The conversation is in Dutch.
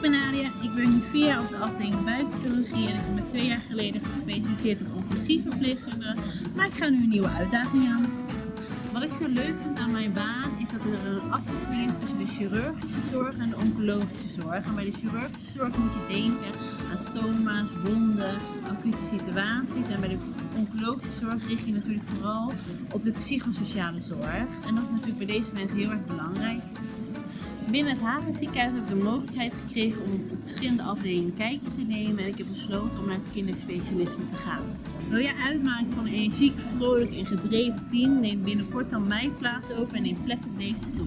ben Nadia, ik werk nu vier jaar op de afdeling buikchirurgie en ik heb me twee jaar geleden gespecialiseerd op oncologieverpleegkunde, maar ik ga nu een nieuwe uitdaging aan. Wat ik zo leuk vind aan mijn baan is dat er een afwisseling is tussen de chirurgische zorg en de oncologische zorg. En bij de chirurgische zorg moet je denken aan stoma's, wonden, acute situaties. En bij de oncologische zorg richt je natuurlijk vooral op de psychosociale zorg. En dat is natuurlijk bij deze mensen heel erg belangrijk. Binnen het Hagen ziekenhuis heb ik de mogelijkheid gekregen om op verschillende afdelingen een kijkje te nemen en ik heb besloten om naar het kinderspecialisme te gaan. Wil jij uitmaken van een energiek, vrolijk en gedreven team? Neem binnenkort dan mijn plaats over en neem plek op deze stoel.